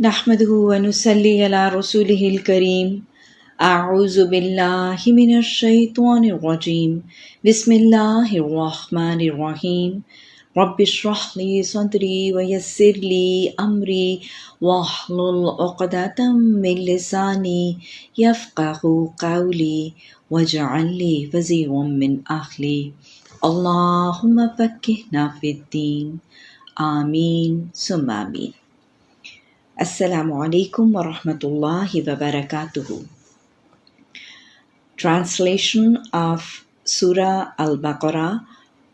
نحمده ونصلي على رسوله الكريم. أعوذ بالله من الشيطان الرجيم. بسم الله الرحمن الرحيم. رب اشرح لي صدري ويسر لي أمري. واحلل عقدة من لساني يفقه قولي. واجعل لي وزيرا من أهلي. اللهم فكهنا في الدين. آمين. ثم آمين. Assalamu alaikum wa rahmatullahi wa barakatuhu. Translation of Surah Al Baqarah,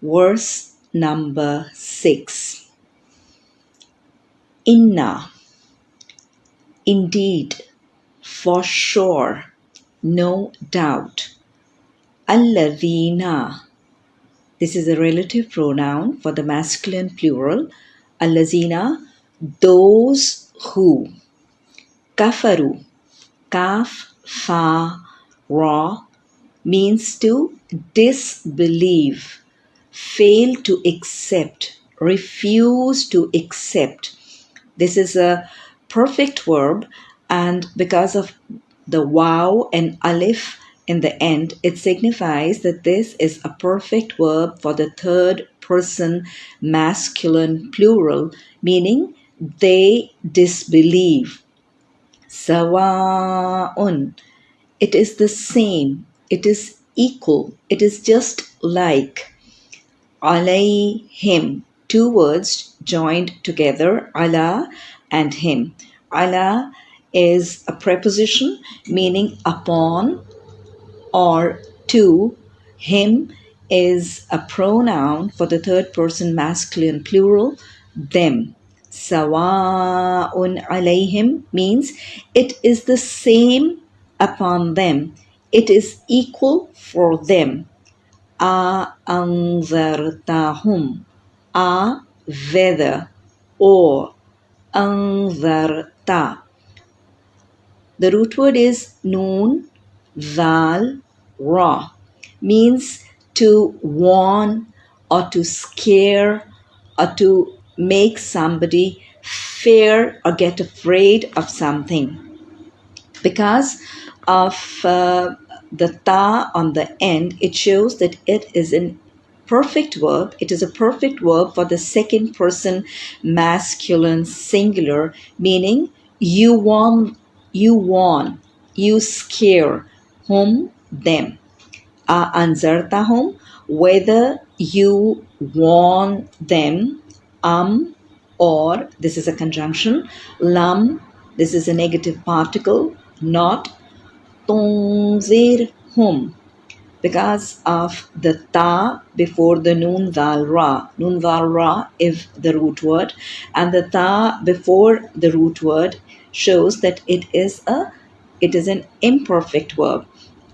verse number 6. Inna, indeed, for sure, no doubt. Alladhina, this is a relative pronoun for the masculine plural. Allazina, those who. Kafaru, kaf, fa, ra, means to disbelieve, fail to accept, refuse to accept. This is a perfect verb, and because of the wow and alif in the end, it signifies that this is a perfect verb for the third person masculine plural, meaning they disbelieve. Sawa'un. It is the same. It is equal. It is just like. Alayhim. Two words joined together. Ala and him. Ala is a preposition meaning upon or to. Him is a pronoun for the third person masculine plural, them. Sawa'un alayhim means it is the same upon them. It is equal for them. A anzartahum. A whether or anzarta. The root word is noon, zal, ra. Means to warn or to scare or to make somebody fear or get afraid of something. Because of uh, the ta on the end, it shows that it is an perfect verb. It is a perfect verb for the second person masculine singular, meaning you warn, you warn, you scare whom, them. Uh, anzartahum, whether you warn them am or this is a conjunction lam this is a negative particle not tunzir hum because of the ta before the nun dal ra. Nun dal ra is the root word and the ta before the root word shows that it is a it is an imperfect verb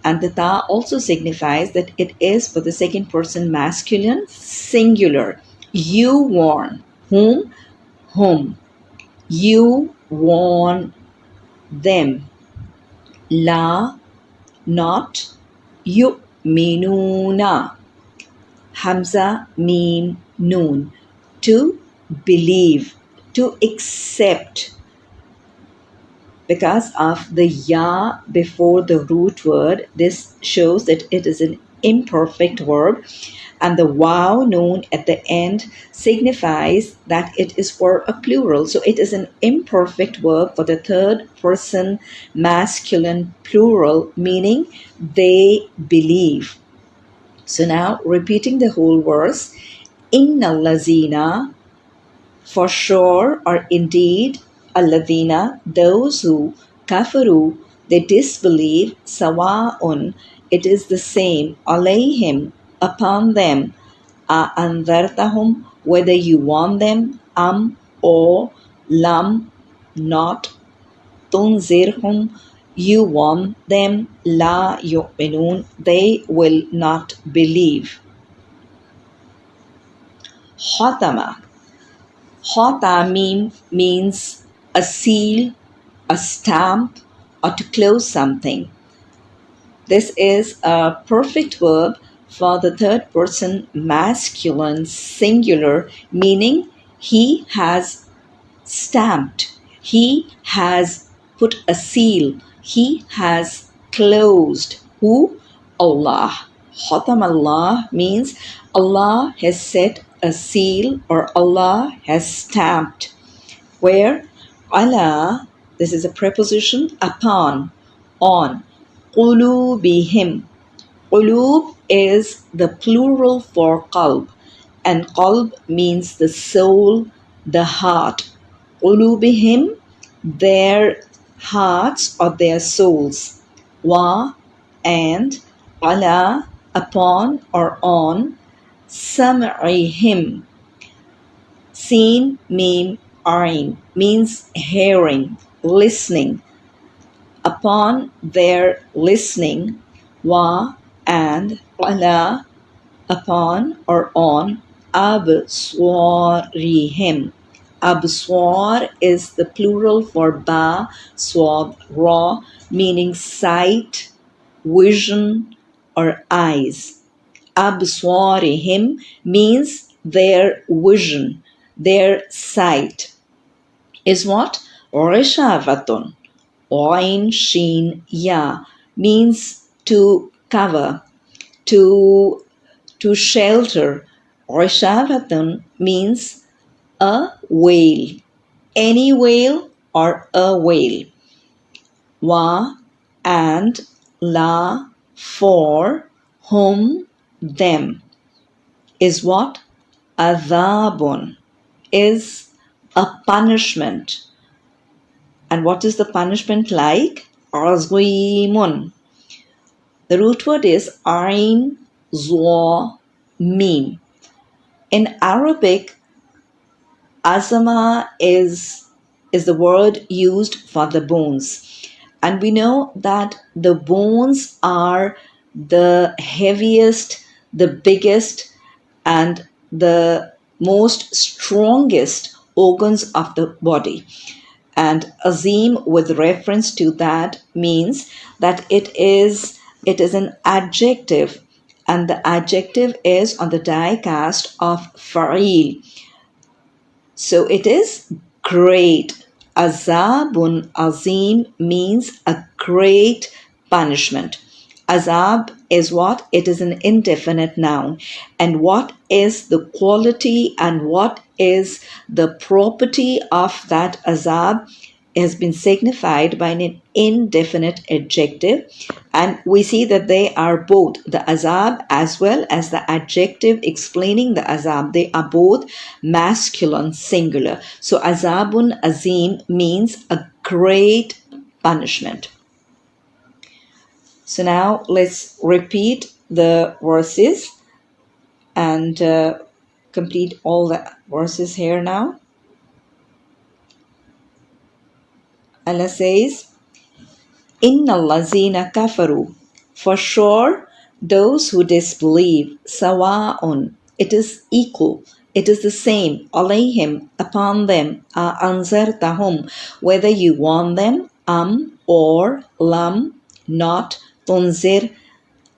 and the ta also signifies that it is for the second person masculine singular you warn. Whom? Whom. You warn them. La, not. you Yu'minuna. Hamza, mim, noon. To believe, to accept. Because of the ya before the root word, this shows that it is an imperfect verb and the wow noon at the end signifies that it is for a plural. So it is an imperfect verb for the third person masculine plural, meaning they believe. So now repeating the whole verse, Inna lazina, for sure or indeed, alladina, those who kafaru, they disbelieve, sawa'un, it is the same, alayhim, upon them, a anzartahum, whether you warn them, am or lam, not, tunzirhum, you warn them, la yu'minun, they will not believe. Khatama. Khatamim means a seal, a stamp, or to close something. This is a perfect verb for the third person masculine singular, meaning he has stamped, He has put a seal. He has closed. Who? Allah. Khatam Allah means Allah has set a seal or Allah has stamped. Where? Ala, this is a preposition upon, on. Qulubihim. Qulub is the plural for qalb and qalb means the soul, the heart. Qulubihim, their hearts or their souls. Wa and ala, upon or on. Sam'ihim. Seen, meme, ain means hearing, listening. Upon their listening, wa and ala, upon or on abswarihim. Abswar is the plural for ba, swab, ra, meaning sight, vision, or eyes. Abswarihim means their vision, their sight. Is what? Ghishawatun. Oin Shin Ya means to cover, to to shelter. Ghishawatun means a whale, any whale or a whale. Wa and la for whom them is what? Adhabun is a punishment. And what is the punishment like? Azimun. The root word is Ain Zwa Mim. In Arabic, azama is, is the word used for the bones. And we know that the bones are the heaviest, the biggest, and the most strongest organs of the body. And azim, with reference to that, means that it is it is an adjective, and the adjective is on the die cast of fa'il. So it is great. Azabun azim means a great punishment. Azab is what? It is an indefinite noun. And what is the quality and what is the property of that azab? has been signified by an indefinite adjective and we see that they are both the azab as well as the adjective explaining the azab they are both masculine singular so azabun azim means a great punishment so now let's repeat the verses and uh, complete all the verses here now Allah says, Inna allazina kafaru. For sure, those who disbelieve, sawa'un, it is equal, it is the same, alayhim, upon them, anzartahum, whether you warn them, am, or, lam, not, tunzir,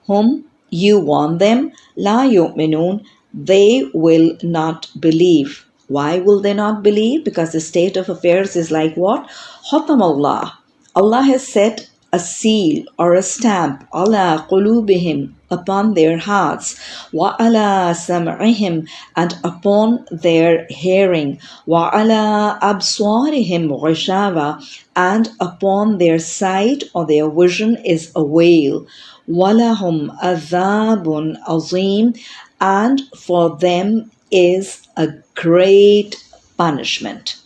whom you warn them, la yu'minun, they will not believe. Why will they not believe? Because the state of affairs is like what? Allah. Allah has set a seal or a stamp ala qulubihim upon their hearts wa ala sam'ihim and upon their hearing wa ala abswarihim ghishava and upon their sight or their vision is a veil walahum adhabun azim and for them is a great punishment.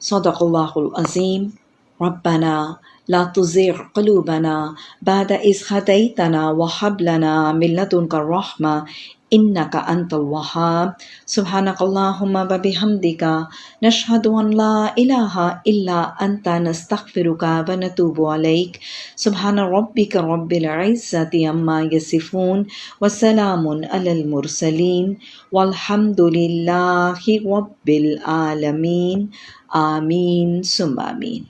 Sadaqallahul Azim. ربنا لا تزغ قلوبنا بعد إذ هديتنا وهب لنا من لدنك الرحمة إنك أنت الوهاب. سبحانك اللهم وبحمدك نشهد أن لا إله إلا أنت نستغفرك ونتوب عليك. سبحان ربك رب العزة عما يصفون وسلام على المرسلين والحمد لله رب العالمين. آمين ثم آمين.